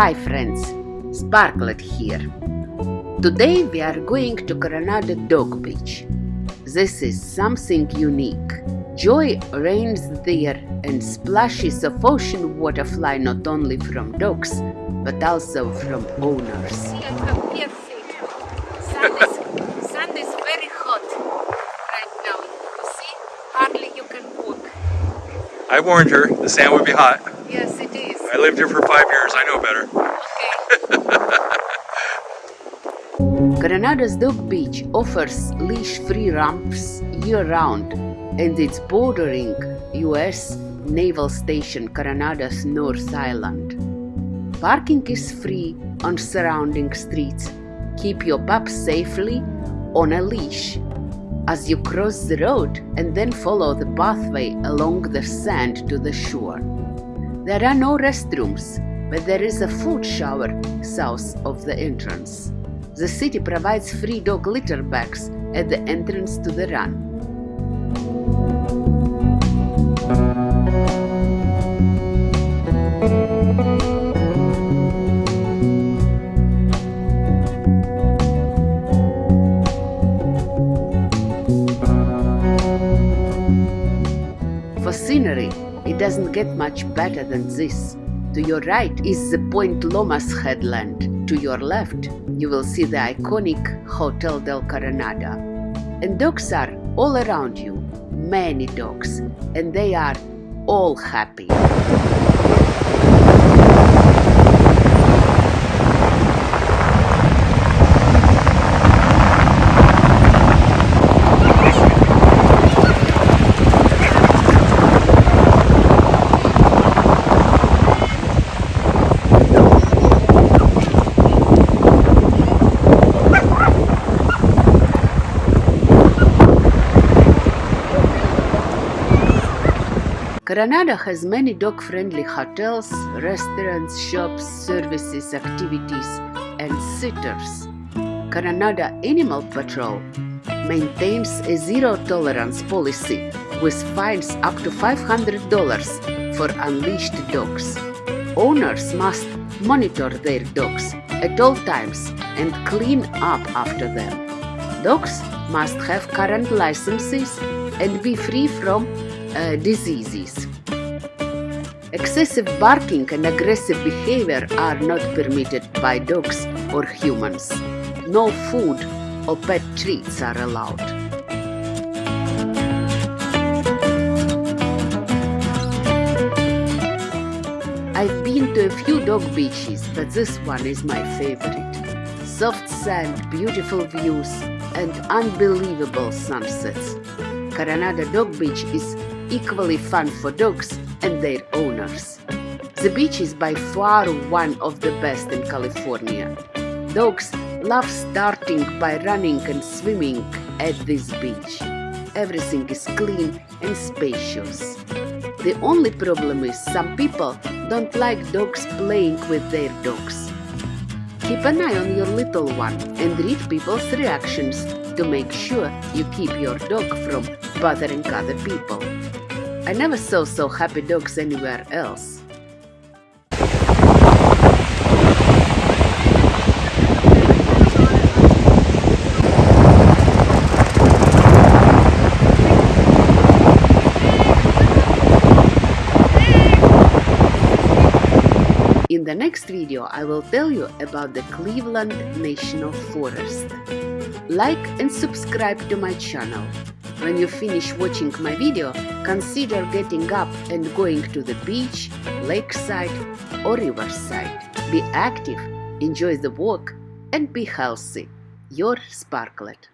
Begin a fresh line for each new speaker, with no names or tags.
Hi friends, Sparklet here. Today we are going to Coronado Dog Beach. This is something unique. Joy reigns there and splashes of ocean water fly not only from dogs but also from owners.
Sun is, sun is very hot right now. You see? Hardly you can walk.
I warned her the sand would be hot.
Yes, it is.
I lived here for five years, I know better.
Coronado's Dog Beach offers leash-free ramps year-round and it's bordering US Naval Station Coronado's North Island. Parking is free on surrounding streets. Keep your pup safely on a leash as you cross the road and then follow the pathway along the sand to the shore. There are no restrooms, but there is a food shower south of the entrance. The city provides free dog litter bags at the entrance to the run. For scenery, it doesn't get much better than this. To your right is the Point Lomas headland. To your left, you will see the iconic Hotel del Coronado. And dogs are all around you, many dogs, and they are all happy. Coronado has many dog-friendly hotels, restaurants, shops, services, activities, and sitters. Coronado Animal Patrol maintains a zero-tolerance policy with fines up to $500 for unleashed dogs. Owners must monitor their dogs at all times and clean up after them. Dogs must have current licenses and be free from uh, diseases. Excessive barking and aggressive behavior are not permitted by dogs or humans. No food or pet treats are allowed. I've been to a few dog beaches, but this one is my favorite. Soft sand, beautiful views, and unbelievable sunsets. Coronado Dog Beach is equally fun for dogs and their owners. The beach is by far one of the best in California. Dogs love starting by running and swimming at this beach. Everything is clean and spacious. The only problem is some people don't like dogs playing with their dogs. Keep an eye on your little one and read people's reactions to make sure you keep your dog from bothering other people. I never saw so happy dogs anywhere else. In the next video, I will tell you about the Cleveland National Forest. Like and subscribe to my channel. When you finish watching my video, consider getting up and going to the beach, lakeside or riverside. Be active, enjoy the walk and be healthy. Your Sparklet.